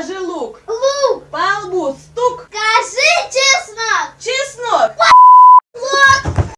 Даже лук.